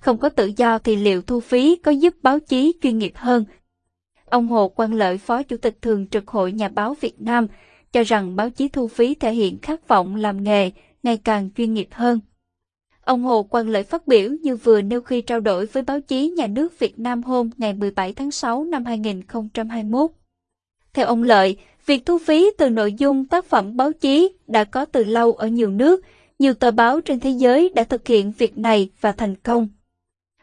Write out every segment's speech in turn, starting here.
Không có tự do thì liệu thu phí có giúp báo chí chuyên nghiệp hơn? Ông Hồ Quang Lợi, Phó Chủ tịch Thường trực Hội Nhà báo Việt Nam, cho rằng báo chí thu phí thể hiện khát vọng làm nghề ngày càng chuyên nghiệp hơn. Ông Hồ Quang Lợi phát biểu như vừa nêu khi trao đổi với báo chí nhà nước Việt Nam hôm ngày 17 tháng 6 năm 2021. Theo ông Lợi, việc thu phí từ nội dung tác phẩm báo chí đã có từ lâu ở nhiều nước, nhiều tờ báo trên thế giới đã thực hiện việc này và thành công.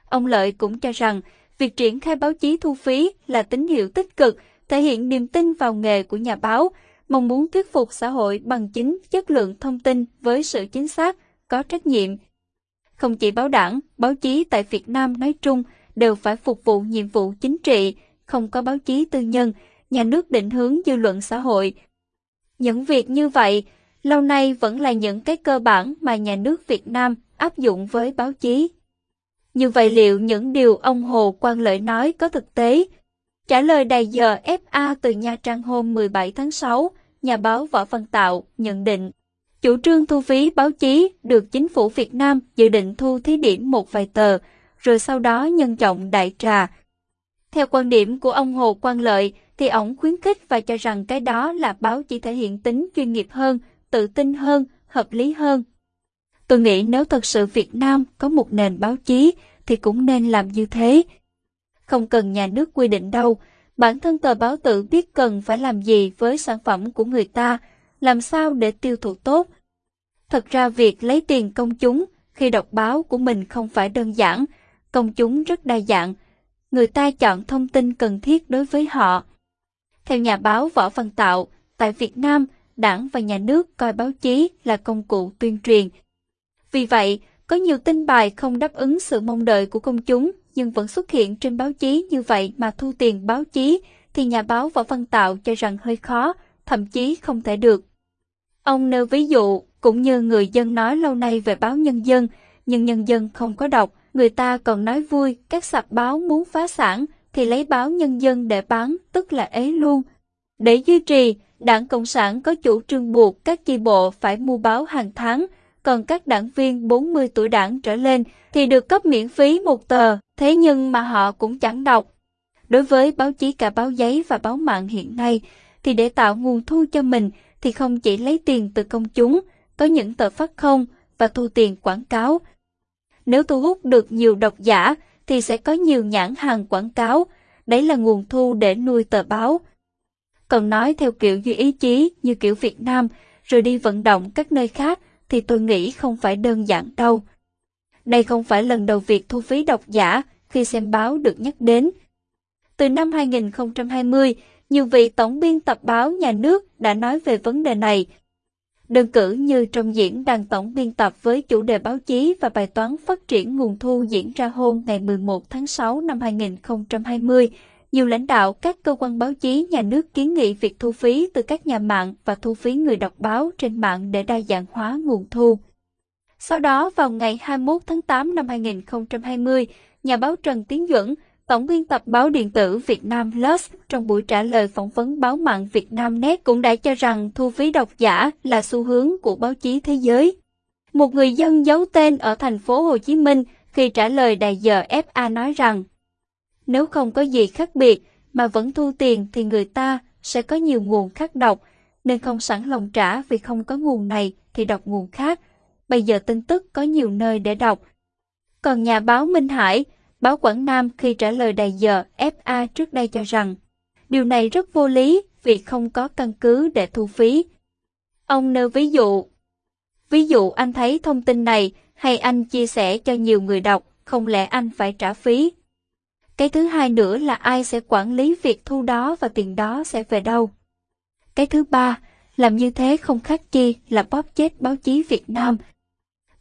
Ông Lợi cũng cho rằng, việc triển khai báo chí thu phí là tín hiệu tích cực, thể hiện niềm tin vào nghề của nhà báo, mong muốn thuyết phục xã hội bằng chính chất lượng thông tin với sự chính xác, có trách nhiệm. Không chỉ báo đảng, báo chí tại Việt Nam nói chung đều phải phục vụ nhiệm vụ chính trị, không có báo chí tư nhân, nhà nước định hướng dư luận xã hội. Những việc như vậy, lâu nay vẫn là những cái cơ bản mà nhà nước Việt Nam áp dụng với báo chí. Như vậy liệu những điều ông Hồ Quang Lợi nói có thực tế? Trả lời đài giờ FA từ Nha Trang hôm 17 tháng 6, nhà báo Võ Văn Tạo nhận định, chủ trương thu phí báo chí được chính phủ Việt Nam dự định thu thí điểm một vài tờ, rồi sau đó nhân trọng đại trà. Theo quan điểm của ông Hồ Quang Lợi, thì ổng khuyến khích và cho rằng cái đó là báo chỉ thể hiện tính chuyên nghiệp hơn, tự tin hơn, hợp lý hơn. Tôi nghĩ nếu thật sự Việt Nam có một nền báo chí thì cũng nên làm như thế. Không cần nhà nước quy định đâu, bản thân tờ báo tự biết cần phải làm gì với sản phẩm của người ta, làm sao để tiêu thụ tốt. Thật ra việc lấy tiền công chúng khi đọc báo của mình không phải đơn giản, công chúng rất đa dạng. Người ta chọn thông tin cần thiết đối với họ. Theo nhà báo Võ Văn Tạo, tại Việt Nam, đảng và nhà nước coi báo chí là công cụ tuyên truyền. Vì vậy, có nhiều tin bài không đáp ứng sự mong đợi của công chúng nhưng vẫn xuất hiện trên báo chí như vậy mà thu tiền báo chí thì nhà báo Võ Văn Tạo cho rằng hơi khó, thậm chí không thể được. Ông nêu ví dụ, cũng như người dân nói lâu nay về báo Nhân dân, nhưng nhân dân không có đọc, người ta còn nói vui, các sạp báo muốn phá sản thì lấy báo Nhân dân để bán, tức là ế luôn. Để duy trì, Đảng Cộng sản có chủ trương buộc các chi bộ phải mua báo hàng tháng, còn các đảng viên 40 tuổi đảng trở lên thì được cấp miễn phí một tờ, thế nhưng mà họ cũng chẳng đọc. Đối với báo chí cả báo giấy và báo mạng hiện nay, thì để tạo nguồn thu cho mình thì không chỉ lấy tiền từ công chúng, có những tờ phát không và thu tiền quảng cáo. Nếu thu hút được nhiều độc giả thì sẽ có nhiều nhãn hàng quảng cáo, đấy là nguồn thu để nuôi tờ báo. Còn nói theo kiểu duy ý chí như kiểu Việt Nam, rồi đi vận động các nơi khác thì tôi nghĩ không phải đơn giản đâu. Đây không phải lần đầu việc thu phí độc giả khi xem báo được nhắc đến. Từ năm 2020, nhiều vị tổng biên tập báo nhà nước đã nói về vấn đề này. Đơn cử như trong diễn đàn tổng biên tập với chủ đề báo chí và bài toán phát triển nguồn thu diễn ra hôm ngày 11 tháng 6 năm 2020, nhiều lãnh đạo các cơ quan báo chí nhà nước kiến nghị việc thu phí từ các nhà mạng và thu phí người đọc báo trên mạng để đa dạng hóa nguồn thu. Sau đó vào ngày 21 tháng 8 năm 2020, nhà báo Trần Tiến Duẩn, Tổng biên tập báo điện tử Việt Nam Plus trong buổi trả lời phỏng vấn báo mạng Việt Nam Net cũng đã cho rằng thu phí độc giả là xu hướng của báo chí thế giới. Một người dân giấu tên ở thành phố Hồ Chí Minh khi trả lời đài giờ FA nói rằng nếu không có gì khác biệt mà vẫn thu tiền thì người ta sẽ có nhiều nguồn khác đọc, nên không sẵn lòng trả vì không có nguồn này thì đọc nguồn khác. Bây giờ tin tức có nhiều nơi để đọc. Còn nhà báo Minh Hải, báo Quảng Nam khi trả lời đài giờ FA trước đây cho rằng, điều này rất vô lý vì không có căn cứ để thu phí. Ông nêu ví dụ. Ví dụ anh thấy thông tin này hay anh chia sẻ cho nhiều người đọc, không lẽ anh phải trả phí? Cái thứ hai nữa là ai sẽ quản lý việc thu đó và tiền đó sẽ về đâu. Cái thứ ba, làm như thế không khác chi là bóp chết báo chí Việt Nam.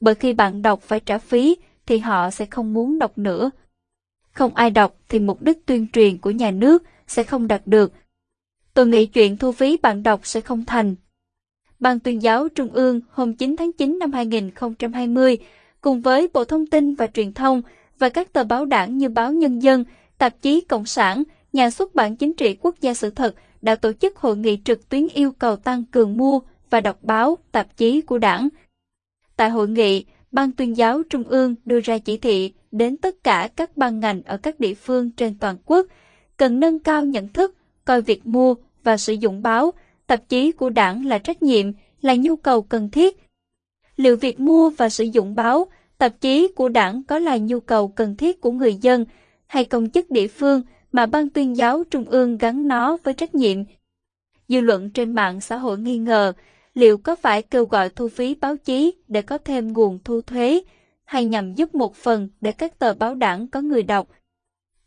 Bởi khi bạn đọc phải trả phí thì họ sẽ không muốn đọc nữa. Không ai đọc thì mục đích tuyên truyền của nhà nước sẽ không đạt được. Tôi nghĩ chuyện thu phí bạn đọc sẽ không thành. Ban tuyên giáo Trung ương hôm 9 tháng 9 năm 2020 cùng với Bộ Thông tin và Truyền thông và các tờ báo đảng như báo Nhân dân, tạp chí Cộng sản, nhà xuất bản chính trị quốc gia sự thật đã tổ chức hội nghị trực tuyến yêu cầu tăng cường mua và đọc báo, tạp chí của đảng. Tại hội nghị, Ban tuyên giáo Trung ương đưa ra chỉ thị đến tất cả các ban ngành ở các địa phương trên toàn quốc, cần nâng cao nhận thức, coi việc mua và sử dụng báo, tạp chí của đảng là trách nhiệm, là nhu cầu cần thiết. Liệu việc mua và sử dụng báo, tạp chí của đảng có là nhu cầu cần thiết của người dân hay công chức địa phương mà Ban tuyên giáo Trung ương gắn nó với trách nhiệm? Dư luận trên mạng xã hội nghi ngờ liệu có phải kêu gọi thu phí báo chí để có thêm nguồn thu thuế hay nhằm giúp một phần để các tờ báo đảng có người đọc.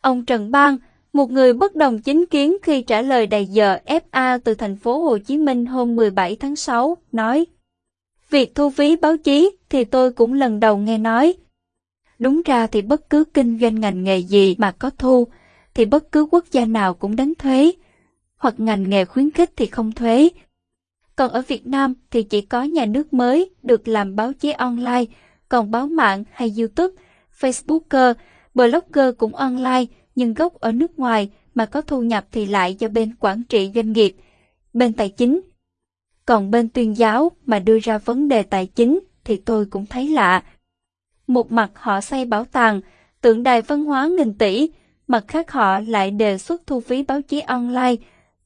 Ông Trần Bang, một người bất đồng chính kiến khi trả lời đầy giờ FA từ thành phố Hồ Chí Minh hôm 17 tháng 6, nói Việc thu phí báo chí thì tôi cũng lần đầu nghe nói. Đúng ra thì bất cứ kinh doanh ngành nghề gì mà có thu, thì bất cứ quốc gia nào cũng đánh thuế, hoặc ngành nghề khuyến khích thì không thuế. Còn ở Việt Nam thì chỉ có nhà nước mới được làm báo chí online, còn báo mạng hay YouTube, Facebooker, blogger cũng online nhưng gốc ở nước ngoài mà có thu nhập thì lại do bên quản trị doanh nghiệp, bên tài chính. Còn bên tuyên giáo mà đưa ra vấn đề tài chính thì tôi cũng thấy lạ. Một mặt họ xây bảo tàng, tượng đài văn hóa nghìn tỷ, mặt khác họ lại đề xuất thu phí báo chí online,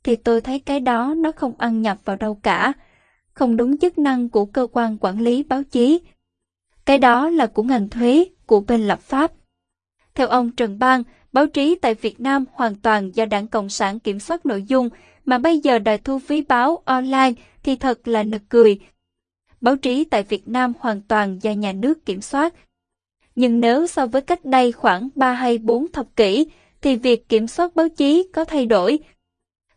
thì tôi thấy cái đó nó không ăn nhập vào đâu cả, không đúng chức năng của cơ quan quản lý báo chí. Cái đó là của ngành thuế, của bên lập pháp. Theo ông Trần Bang, báo chí tại Việt Nam hoàn toàn do Đảng Cộng sản kiểm soát nội dung, mà bây giờ đòi thu phí báo online thì thật là nực cười. Báo chí tại Việt Nam hoàn toàn do nhà nước kiểm soát. Nhưng nếu so với cách đây khoảng 3 hay 4 thập kỷ, thì việc kiểm soát báo chí có thay đổi.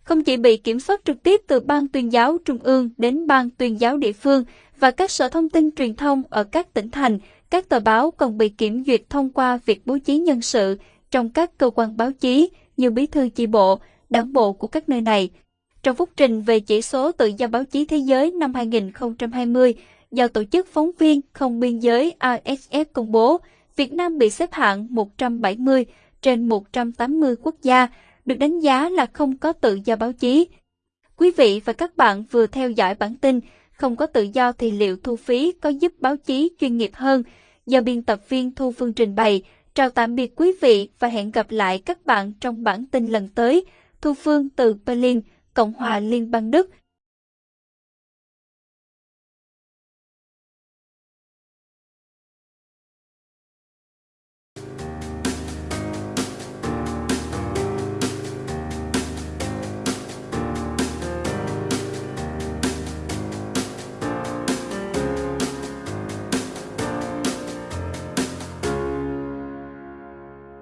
Không chỉ bị kiểm soát trực tiếp từ Ban tuyên giáo Trung ương đến Ban tuyên giáo địa phương và các sở thông tin truyền thông ở các tỉnh thành, các tờ báo còn bị kiểm duyệt thông qua việc bố trí nhân sự trong các cơ quan báo chí như bí thư chi bộ, đảng bộ của các nơi này. Trong phúc trình về chỉ số tự do báo chí thế giới năm 2020 do Tổ chức Phóng viên Không Biên giới RSF công bố, Việt Nam bị xếp hạng 170 trên 180 quốc gia, được đánh giá là không có tự do báo chí. Quý vị và các bạn vừa theo dõi bản tin Không có tự do thì liệu thu phí có giúp báo chí chuyên nghiệp hơn? Do biên tập viên Thu Phương trình bày. Chào tạm biệt quý vị và hẹn gặp lại các bạn trong bản tin lần tới. Thu Phương từ Berlin, Cộng hòa Liên bang Đức.